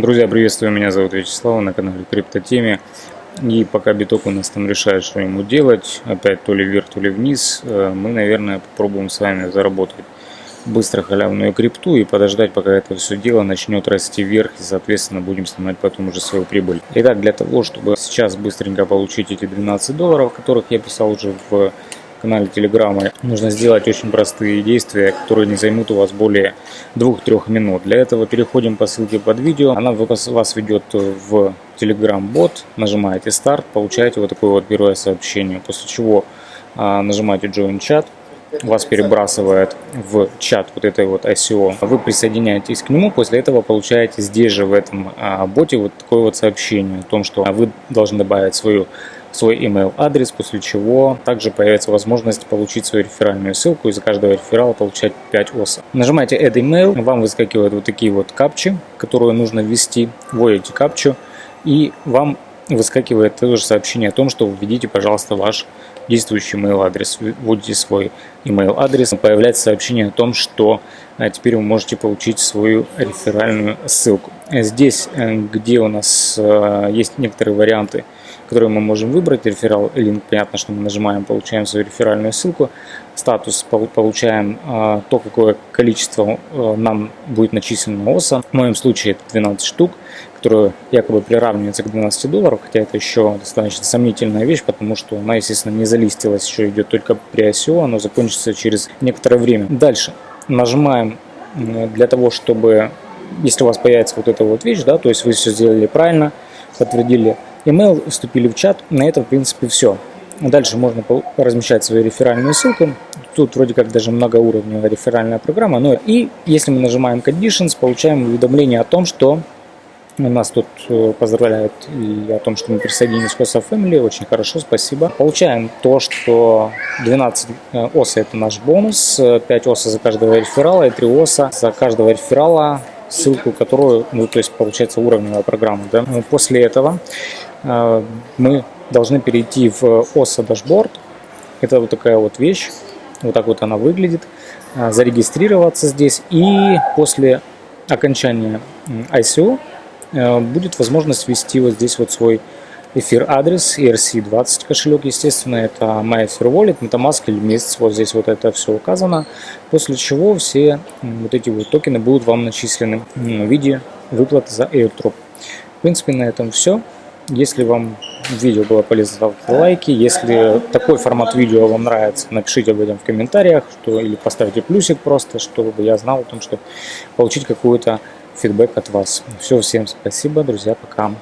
Друзья, приветствую, меня зовут Вячеслав, на канале Криптотеме. И пока биток у нас там решает, что ему делать, опять то ли вверх, то ли вниз, э, мы, наверное, попробуем с вами заработать быстро халявную крипту и подождать, пока это все дело начнет расти вверх и, соответственно, будем снимать потом уже свою прибыль. Итак, для того, чтобы сейчас быстренько получить эти 12 долларов, которых я писал уже в канале Телеграма, нужно сделать очень простые действия, которые не займут у вас более 2-3 минут. Для этого переходим по ссылке под видео. Она вас ведет в Telegram-бот, нажимаете старт, получаете вот такое вот первое сообщение, после чего а, нажимаете Join Chat, вас перебрасывает в чат вот этой вот ICO, вы присоединяетесь к нему, после этого получаете здесь же в этом а, боте вот такое вот сообщение о том, что вы должны добавить свою свой email адрес, после чего также появится возможность получить свою реферальную ссылку и за каждого реферала получать 5 оса. Нажимаете Add Email, вам выскакивают вот такие вот капчи, которые нужно ввести, вводите капчу и вам выскакивает тоже сообщение о том, что введите, пожалуйста, ваш действующий email адрес, вводите свой email адрес, появляется сообщение о том, что а, теперь вы можете получить свою реферальную ссылку. Здесь, э, где у нас э, есть некоторые варианты, которые мы можем выбрать, реферал линк, понятно, что мы нажимаем, получаем свою реферальную ссылку, статус получаем э, то, какое количество нам будет начислено ОСа, в моем случае это 12 штук, которая якобы приравнивается к 12 долларов, хотя это еще достаточно сомнительная вещь, потому что она, естественно, не залистилась, еще идет только при ICO, оно закончится через некоторое время. Дальше нажимаем для того, чтобы, если у вас появится вот эта вот вещь, да, то есть вы все сделали правильно, подтвердили email, вступили в чат, на этом, в принципе, все. Дальше можно размещать свою реферальную ссылку. Тут вроде как даже многоуровневая реферальная программа. Но и если мы нажимаем Conditions, получаем уведомление о том, что нас тут э, поздравляют и о том, что мы присоединились к OSA Family. Очень хорошо, спасибо. Получаем то, что 12 э, ОСа это наш бонус, 5 ОСа за каждого реферала и 3 ОСа за каждого реферала, ссылку которую, ну то есть получается уровневая программа. Да? После этого э, мы должны перейти в OSA дашборд. Это вот такая вот вещь. Вот так вот она выглядит. Зарегистрироваться здесь. И после окончания ICO Э, будет возможность ввести вот здесь вот свой эфир адрес ERC20 кошелек, естественно, это MyEther Wallet, MetaMask или месяц, вот здесь вот это все указано, после чего все вот эти вот токены будут вам начислены в виде выплаты за airdrop. В принципе, на этом все. Если вам видео было полезно, ставьте лайки. Если такой формат видео вам нравится, напишите об этом в комментариях, что, или поставьте плюсик просто, чтобы я знал о том, что получить какую-то фидбэк от вас. Все, всем спасибо, друзья, пока.